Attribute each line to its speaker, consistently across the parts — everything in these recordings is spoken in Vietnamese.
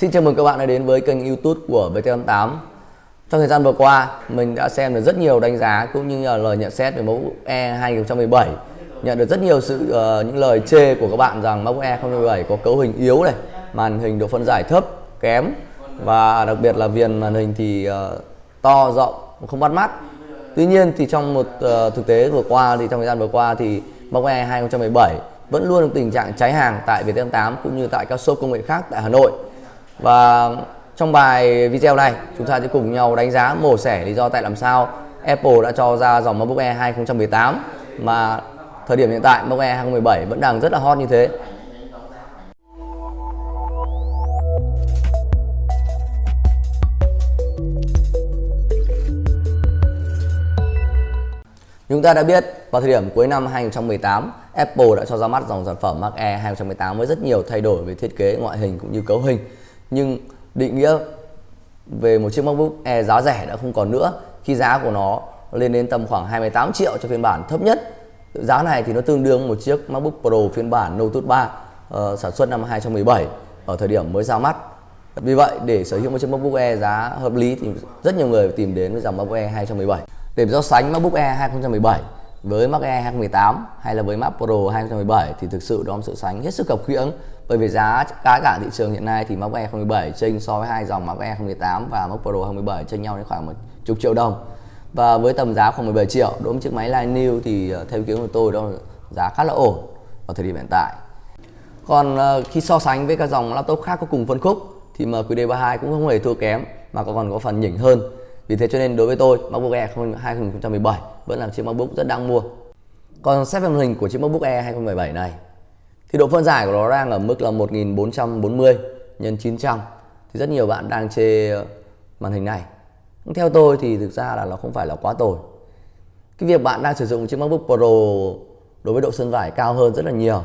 Speaker 1: Xin chào mừng các bạn đã đến với kênh youtube của VT88 Trong thời gian vừa qua, mình đã xem được rất nhiều đánh giá cũng như là lời nhận xét về mẫu E 2017 Nhận được rất nhiều sự uh, những lời chê của các bạn rằng mẫu E 2017 có cấu hình yếu này Màn hình độ phân giải thấp, kém Và đặc biệt là viền màn hình thì uh, to, rộng, không bắt mắt. Tuy nhiên thì trong một uh, thực tế vừa qua thì trong thời gian vừa qua thì mẫu E 2017 vẫn luôn tình trạng cháy hàng tại VT88 cũng như tại các shop công nghệ khác tại Hà Nội và trong bài video này chúng ta sẽ cùng nhau đánh giá mổ xẻ lý do tại làm sao Apple đã cho ra dòng MacBook Air 2018 mà thời điểm hiện tại MacBook Air 2017 vẫn đang rất là hot như thế. Chúng ta đã biết vào thời điểm cuối năm 2018, Apple đã cho ra mắt dòng sản phẩm Mac Air 2018 với rất nhiều thay đổi về thiết kế, ngoại hình cũng như cấu hình nhưng định nghĩa về một chiếc MacBook Air giá rẻ đã không còn nữa. Khi giá của nó lên đến tầm khoảng 28 triệu cho phiên bản thấp nhất giá này thì nó tương đương một chiếc MacBook Pro phiên bản Note 3 uh, ờ, sản xuất năm 2017 ở thời điểm mới ra mắt. Vì vậy để sở hữu một chiếc MacBook Air giá hợp lý thì rất nhiều người tìm đến với dòng MacBook Air 2017 để so sánh MacBook Air 2017 với Mac Air 2018 hay là với Mac Pro 2017 thì thực sự đó là sự sánh hết sức khập khiễng bởi vì giá cả cả thị trường hiện nay thì Mac Air 2017 chênh so với hai dòng Mac Air 2018 và Mac Pro 2017 chênh nhau đến khoảng một chục triệu đồng. Và với tầm giá khoảng 17 triệu, đối với chiếc máy line new thì ờ, theo ý kiến của tôi đó là giá khá là ổn ở thời điểm hiện tại. Còn ờ, khi so sánh với các dòng laptop khác có cùng phân khúc thì MQD32 cũng không hề thua kém mà còn có phần nhỉnh hơn vì thế cho nên đối với tôi, MacBook Air 2017 vẫn là chiếc MacBook rất đáng mua. Còn xét về màn hình của chiếc MacBook Air 2017 này, thì độ phân giải của nó đang ở mức là 1440 x 900 thì rất nhiều bạn đang chê màn hình này. Theo tôi thì thực ra là nó không phải là quá tồi. Cái việc bạn đang sử dụng chiếc MacBook Pro đối với độ phân giải cao hơn rất là nhiều,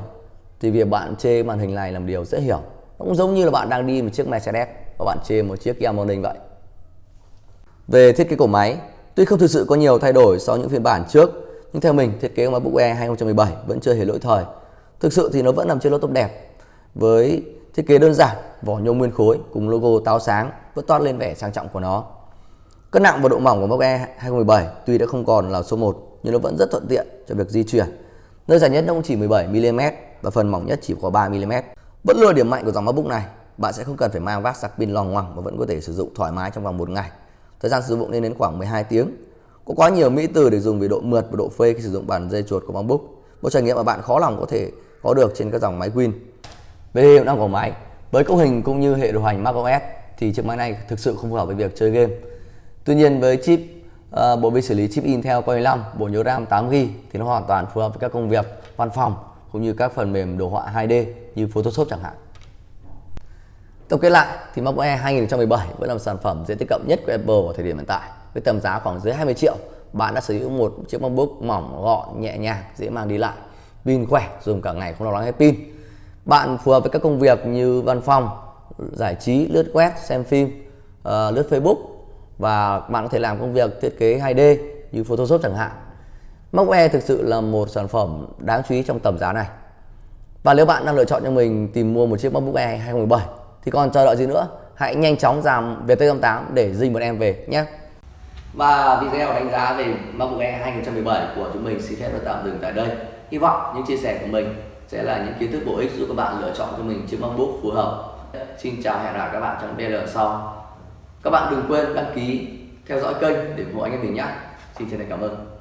Speaker 1: thì việc bạn chê màn hình này là một điều dễ hiểu. Nó cũng giống như là bạn đang đi một chiếc Mercedes và bạn chê một chiếc Kia Morning vậy về thiết kế của máy, tuy không thực sự có nhiều thay đổi so với những phiên bản trước, nhưng theo mình thiết kế của MacBook Air 2017 vẫn chưa hề lỗi thời. Thực sự thì nó vẫn nằm trên laptop đẹp với thiết kế đơn giản, vỏ nhôm nguyên khối cùng logo táo sáng vẫn toát lên vẻ sang trọng của nó. Cân nặng và độ mỏng của MacBook Air 2017 tuy đã không còn là số 1 nhưng nó vẫn rất thuận tiện cho việc di chuyển. Nơi dài nhất nó cũng chỉ 17 mm và phần mỏng nhất chỉ có 3 mm. Vẫn luôn điểm mạnh của dòng MacBook này. Bạn sẽ không cần phải mang vác sạc pin loằng ngoằng mà vẫn có thể sử dụng thoải mái trong vòng một ngày Thời gian sử dụng lên đến khoảng 12 tiếng. Có quá nhiều mỹ từ để dùng về độ mượt và độ phê khi sử dụng bản dây chuột của MacBook. Một trải nghiệm mà bạn khó lòng có thể có được trên các dòng máy Win. Về hiệu năng của máy, với cấu hình cũng như hệ điều hành macOS thì chiếc máy này thực sự không phù hợp với việc chơi game. Tuy nhiên với chip uh, bộ vi xử lý chip Intel Core 5, bộ nhớ RAM 8GB thì nó hoàn toàn phù hợp với các công việc văn phòng cũng như các phần mềm đồ họa 2D như Photoshop chẳng hạn. Tổng kết lại thì MacBook Air 2017 vẫn là một sản phẩm dễ tiếp cận nhất của Apple vào thời điểm hiện tại. Với tầm giá khoảng dưới 20 triệu, bạn đã sở hữu một chiếc MacBook mỏng, gọn, nhẹ nhàng, dễ mang đi lại, pin khỏe, dùng cả ngày không lo lắng hết pin. Bạn phù hợp với các công việc như văn phòng, giải trí, lướt web, xem phim, uh, lướt Facebook và bạn có thể làm công việc thiết kế 2D như Photoshop chẳng hạn. MacBook Air thực sự là một sản phẩm đáng chú ý trong tầm giá này. Và nếu bạn đang lựa chọn cho mình tìm mua một chiếc MacBook Air 2017 thì còn chờ đợi gì nữa, hãy nhanh chóng giảm VT88 để dinh một em về nhé. Và video đánh giá về MacBook Air 2017 của chúng mình xin phép được tạm dừng tại đây. Hy vọng những chia sẻ của mình sẽ là những kiến thức bổ ích giúp các bạn lựa chọn cho mình chiếc MacBook phù hợp. Xin chào hẹn gặp các bạn trong video sau. Các bạn đừng quên đăng ký, theo dõi kênh để ủng hộ anh em mình nhé. Xin chân thành cảm ơn.